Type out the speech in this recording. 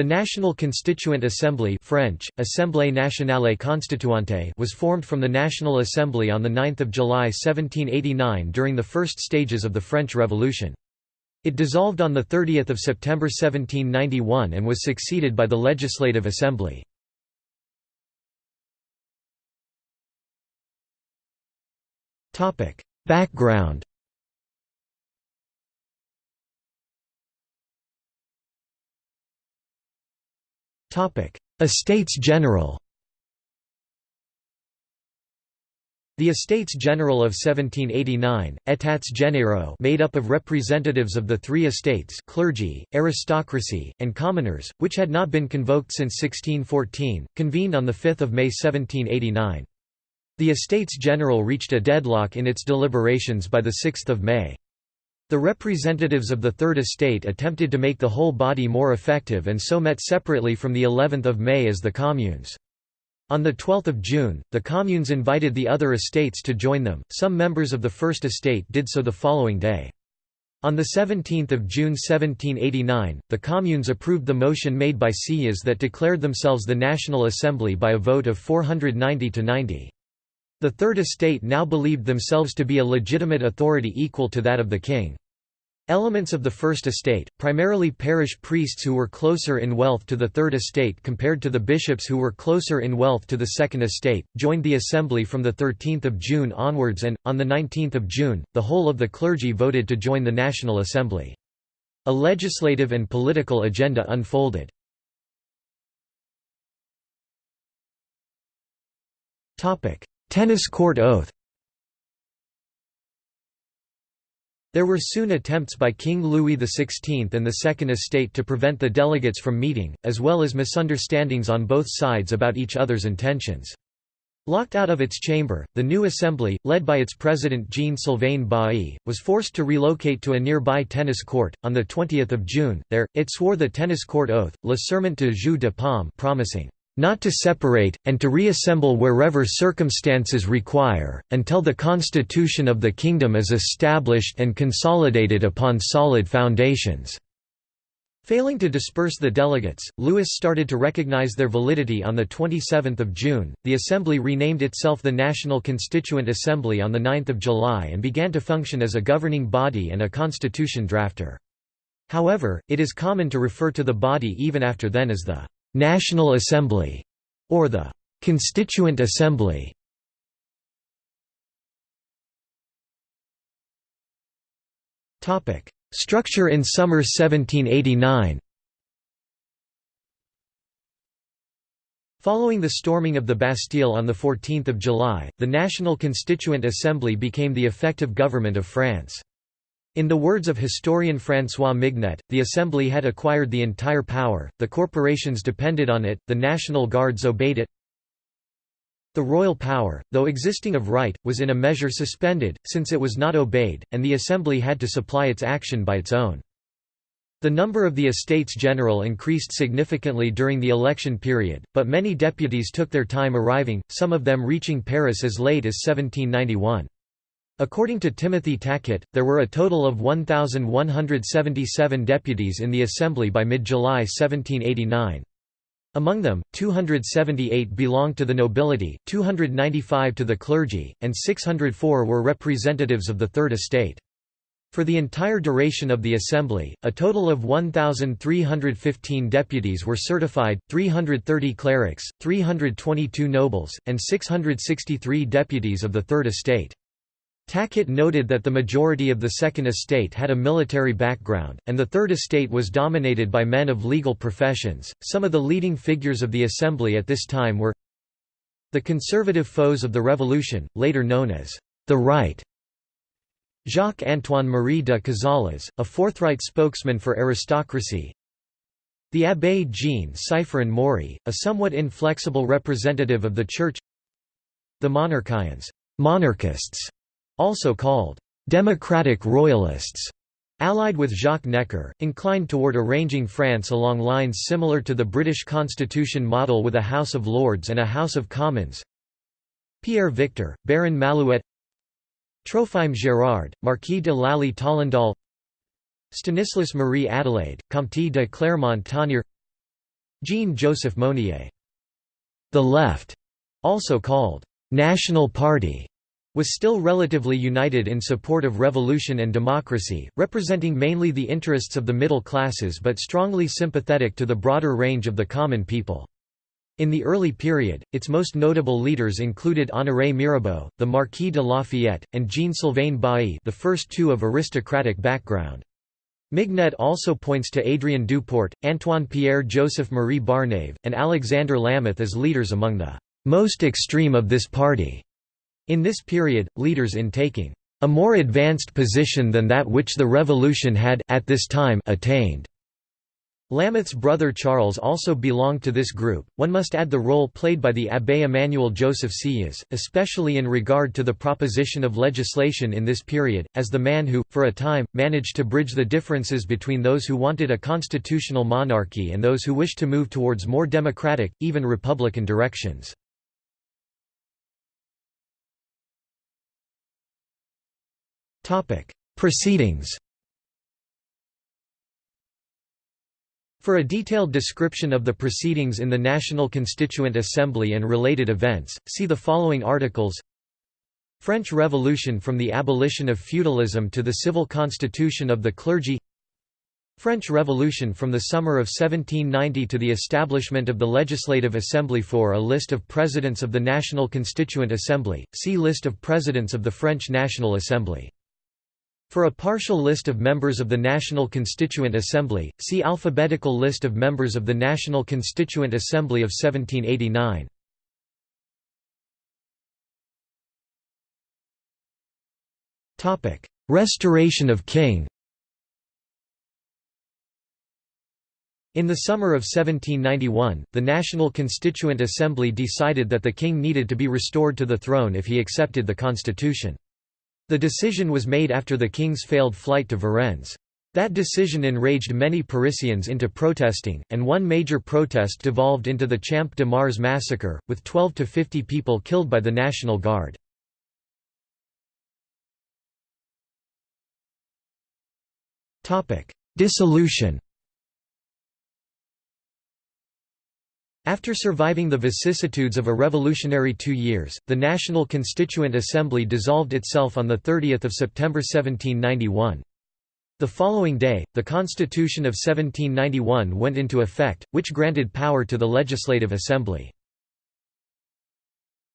The National Constituent Assembly French, Assemblée nationale constituante was formed from the National Assembly on 9 July 1789 during the first stages of the French Revolution. It dissolved on 30 September 1791 and was succeeded by the Legislative Assembly. Background Estates General The Estates General of 1789, États généraux made up of representatives of the three estates clergy, aristocracy, and commoners, which had not been convoked since 1614, convened on 5 May 1789. The Estates General reached a deadlock in its deliberations by the 6 May. The representatives of the Third Estate attempted to make the whole body more effective and so met separately from the 11th of May as the communes. On 12 June, the communes invited the other estates to join them, some members of the First Estate did so the following day. On 17 June 1789, the communes approved the motion made by Sieyès that declared themselves the National Assembly by a vote of 490 to 90. The Third Estate now believed themselves to be a legitimate authority equal to that of the king. Elements of the First Estate, primarily parish priests who were closer in wealth to the Third Estate compared to the bishops who were closer in wealth to the Second Estate, joined the Assembly from 13 June onwards and, on 19 June, the whole of the clergy voted to join the National Assembly. A legislative and political agenda unfolded. Tennis court oath There were soon attempts by King Louis XVI and the Second Estate to prevent the delegates from meeting, as well as misunderstandings on both sides about each other's intentions. Locked out of its chamber, the new assembly, led by its president Jean-Sylvain Bailly, was forced to relocate to a nearby tennis court. On 20 June, there, it swore the tennis court oath, Le Serment de Jeu de Paume promising not to separate, and to reassemble wherever circumstances require, until the constitution of the kingdom is established and consolidated upon solid foundations." Failing to disperse the delegates, Louis started to recognize their validity on 27 June. The Assembly renamed itself the National Constituent Assembly on 9 July and began to function as a governing body and a constitution drafter. However, it is common to refer to the body even after then as the National Assembly, or the Constituent Assembly. Topic: Structure in summer 1789. Following the storming of the Bastille on 14 July, the National Constituent Assembly became the effective government of France. In the words of historian François Mignet, the Assembly had acquired the entire power, the corporations depended on it, the National Guards obeyed it. The royal power, though existing of right, was in a measure suspended, since it was not obeyed, and the Assembly had to supply its action by its own. The number of the Estates General increased significantly during the election period, but many deputies took their time arriving, some of them reaching Paris as late as 1791. According to Timothy Tackett, there were a total of 1,177 deputies in the Assembly by mid-July 1789. Among them, 278 belonged to the nobility, 295 to the clergy, and 604 were representatives of the Third Estate. For the entire duration of the Assembly, a total of 1,315 deputies were certified, 330 clerics, 322 nobles, and 663 deputies of the Third Estate. Tackett noted that the majority of the Second Estate had a military background, and the Third Estate was dominated by men of legal professions. Some of the leading figures of the Assembly at this time were the conservative foes of the Revolution, later known as the Right. Jacques-Antoine Marie de Cazales, a forthright spokesman for aristocracy, the Abbé Jean Sifrein Maury, a somewhat inflexible representative of the Church the Monarchians monarchists, also called «democratic royalists», allied with Jacques Necker, inclined toward arranging France along lines similar to the British constitution model with a House of Lords and a House of Commons. Pierre Victor, Baron Malouet. Trophime Gérard, Marquis de Lally Tollendal Stanislas Marie Adelaide, Comte de Clermont-Tonnerre Jean-Joseph Mounier. The Left, also called National Party, was still relatively united in support of revolution and democracy, representing mainly the interests of the middle classes but strongly sympathetic to the broader range of the common people. In the early period, its most notable leaders included Honoré Mirabeau, the Marquis de Lafayette, and Jean-Sylvain Bailly the first two of aristocratic background. Mignet also points to Adrien Duport, Antoine Pierre-Joseph Marie Barnave, and Alexandre Lameth as leaders among the most extreme of this party. In this period, leaders in taking a more advanced position than that which the revolution had at this time attained. Lameth's brother Charles also belonged to this group. One must add the role played by the Abbé Emmanuel Joseph Sieyès, especially in regard to the proposition of legislation in this period, as the man who, for a time, managed to bridge the differences between those who wanted a constitutional monarchy and those who wished to move towards more democratic, even republican directions. Proceedings. For a detailed description of the proceedings in the National Constituent Assembly and related events, see the following articles. French Revolution from the abolition of feudalism to the civil constitution of the clergy. French Revolution from the summer of 1790 to the establishment of the Legislative Assembly For a list of presidents of the National Constituent Assembly, see List of presidents of the French National Assembly for a partial list of members of the National Constituent Assembly, see alphabetical list of members of the National Constituent Assembly of 1789. Restoration of king In the summer of 1791, the National Constituent Assembly decided that the king needed to be restored to the throne if he accepted the constitution. The decision was made after the king's failed flight to Varennes. That decision enraged many Parisians into protesting, and one major protest devolved into the Champ de Mars massacre, with 12 to 50 people killed by the National Guard. Dissolution After surviving the vicissitudes of a revolutionary two years, the National Constituent Assembly dissolved itself on 30 September 1791. The following day, the Constitution of 1791 went into effect, which granted power to the Legislative Assembly.